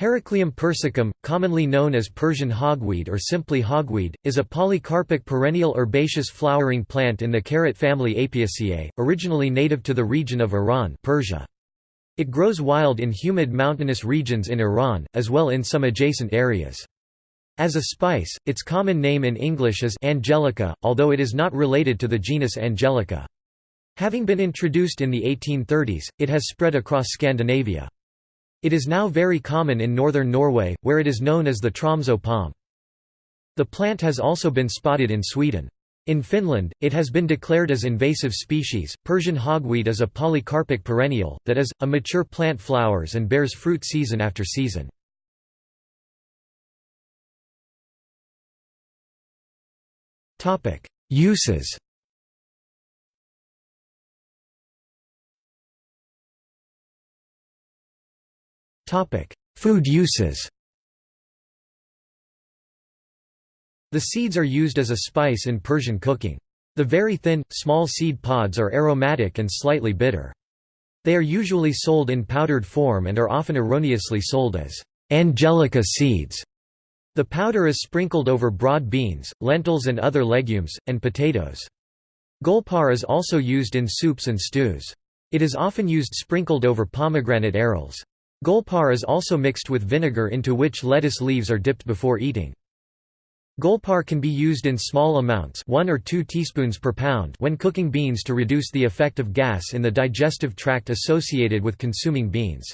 Heracleum persicum, commonly known as Persian hogweed or simply hogweed, is a polycarpic perennial herbaceous flowering plant in the carrot family Apiaceae, originally native to the region of Iran Persia. It grows wild in humid mountainous regions in Iran, as well in some adjacent areas. As a spice, its common name in English is angelica, although it is not related to the genus Angelica. Having been introduced in the 1830s, it has spread across Scandinavia. It is now very common in northern Norway, where it is known as the Tromsø palm. The plant has also been spotted in Sweden. In Finland, it has been declared as invasive species. Persian hogweed is a polycarpic perennial, that is, a mature plant flowers and bears fruit season after season. Uses. Food uses. The seeds are used as a spice in Persian cooking. The very thin, small seed pods are aromatic and slightly bitter. They are usually sold in powdered form and are often erroneously sold as angelica seeds. The powder is sprinkled over broad beans, lentils and other legumes, and potatoes. Golpar is also used in soups and stews. It is often used sprinkled over pomegranate arils. Golpar is also mixed with vinegar into which lettuce leaves are dipped before eating. Golpar can be used in small amounts 1 or 2 teaspoons per pound when cooking beans to reduce the effect of gas in the digestive tract associated with consuming beans.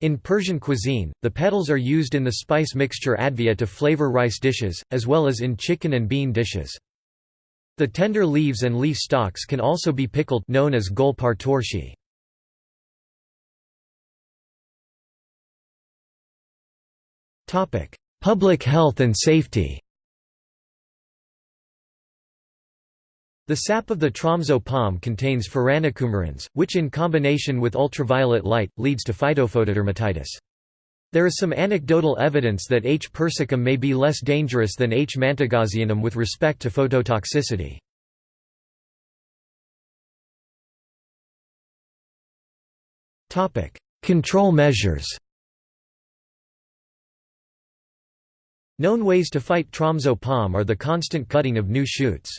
In Persian cuisine, the petals are used in the spice mixture advieh to flavor rice dishes, as well as in chicken and bean dishes. The tender leaves and leaf stalks can also be pickled known as golpar torshi. Public health and safety The sap of the Tromsø palm contains furanocoumarins, which in combination with ultraviolet light, leads to phytophotodermatitis. There is some anecdotal evidence that H. persicum may be less dangerous than H. mantegazzianum with respect to phototoxicity. Control measures Known ways to fight Tromsø palm are the constant cutting of new shoots.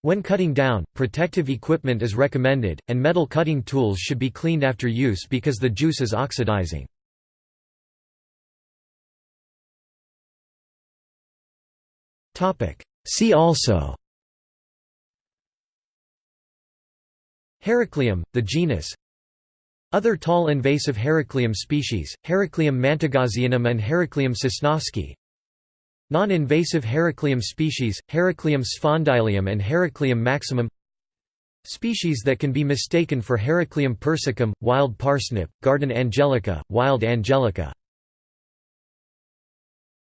When cutting down, protective equipment is recommended, and metal cutting tools should be cleaned after use because the juice is oxidizing. See also Heracleum, the genus Other tall invasive Heracleum species, Heracleum mantegazzianum and Heracleum sosnovskii Non-invasive Heracleum species, Heracleum sphondylium and Heracleum maximum Species that can be mistaken for Heracleum persicum, wild parsnip, garden angelica, wild angelica